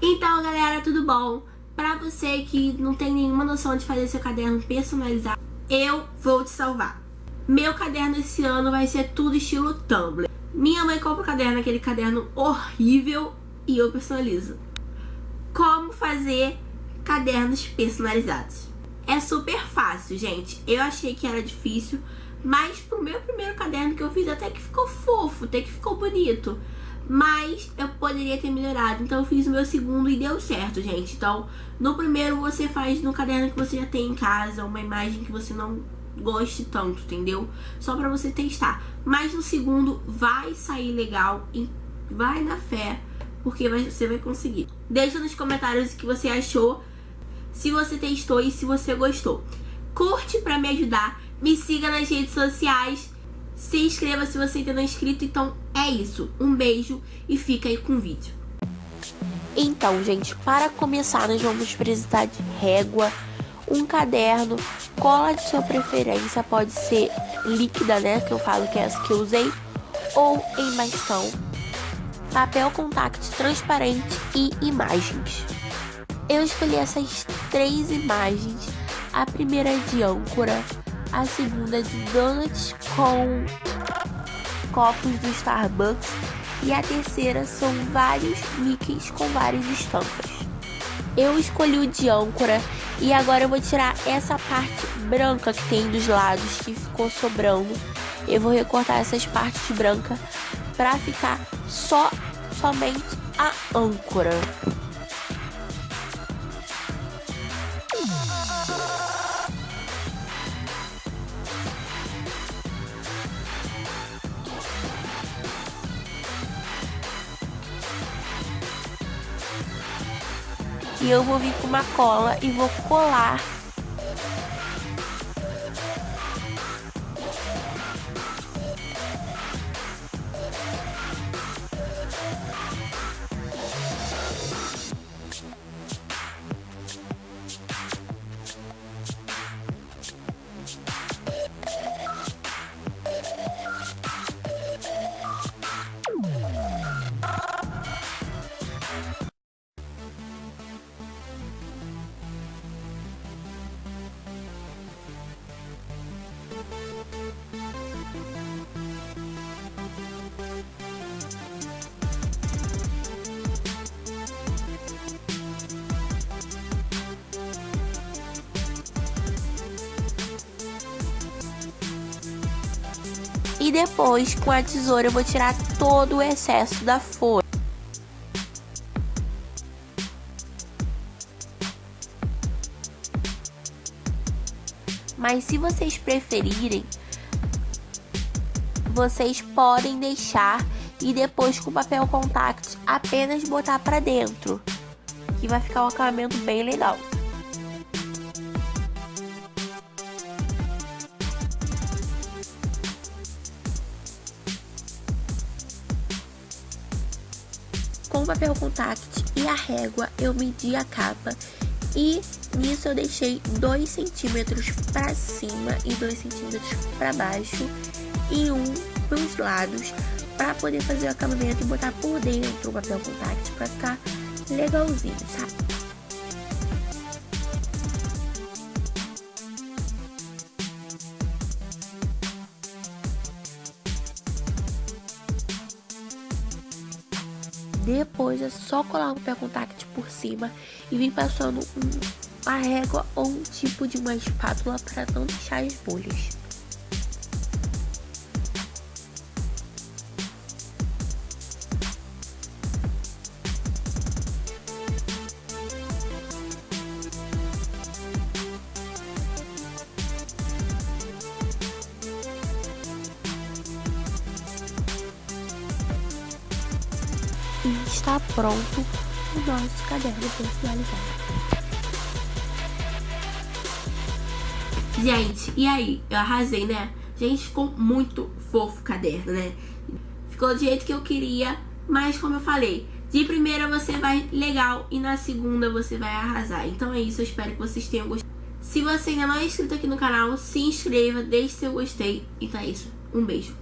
Então, galera, tudo bom? Pra você que não tem nenhuma noção de fazer seu caderno personalizado, eu vou te salvar. Meu caderno esse ano vai ser tudo estilo Tumblr. Minha mãe compra o caderno, aquele caderno horrível, e eu personalizo. Como fazer cadernos personalizados? É super fácil, gente. Eu achei que era difícil, mas pro meu primeiro caderno que eu fiz até que ficou fofo, até que ficou bonito. Mas eu poderia ter melhorado. Então eu fiz o meu segundo e deu certo, gente. Então, no primeiro você faz no caderno que você já tem em casa, uma imagem que você não goste tanto, entendeu? Só pra você testar. Mas no segundo vai sair legal e vai na fé, porque você vai conseguir. Deixa nos comentários o que você achou, se você testou e se você gostou. Curte pra me ajudar, me siga nas redes sociais se inscreva se você ainda não é inscrito. Então é isso. Um beijo e fica aí com o vídeo. Então, gente, para começar, nós vamos precisar de régua, um caderno, cola de sua preferência, pode ser líquida, né, que eu falo que é essa que eu usei, ou em bastão, papel contact transparente e imagens. Eu escolhi essas três imagens, a primeira é de âncora, a segunda de donuts com copos do Starbucks e a terceira são vários Mickeys com várias estampas. Eu escolhi o de âncora e agora eu vou tirar essa parte branca que tem dos lados que ficou sobrando. Eu vou recortar essas partes brancas para ficar só somente a âncora. E eu vou vir com uma cola e vou colar E depois, com a tesoura, eu vou tirar todo o excesso da folha. Mas se vocês preferirem, vocês podem deixar e depois com papel contact apenas botar para dentro, que vai ficar um acabamento bem legal. Papel contact e a régua eu medi a capa e nisso eu deixei 2 centímetros para cima e 2 centímetros para baixo e um para os lados para poder fazer o acabamento e botar por dentro o papel contact para ficar legalzinho, tá? Depois é só colar um papel contact por cima e vir passando uma régua ou um tipo de uma espátula para não deixar as bolhas. Está pronto o nosso caderno personalizado. Gente, e aí? Eu arrasei, né? Gente, ficou muito fofo o caderno, né? Ficou do jeito que eu queria, mas como eu falei, de primeira você vai legal e na segunda você vai arrasar. Então é isso, eu espero que vocês tenham gostado. Se você ainda não é inscrito aqui no canal, se inscreva, deixe seu gostei. Então é isso, um beijo.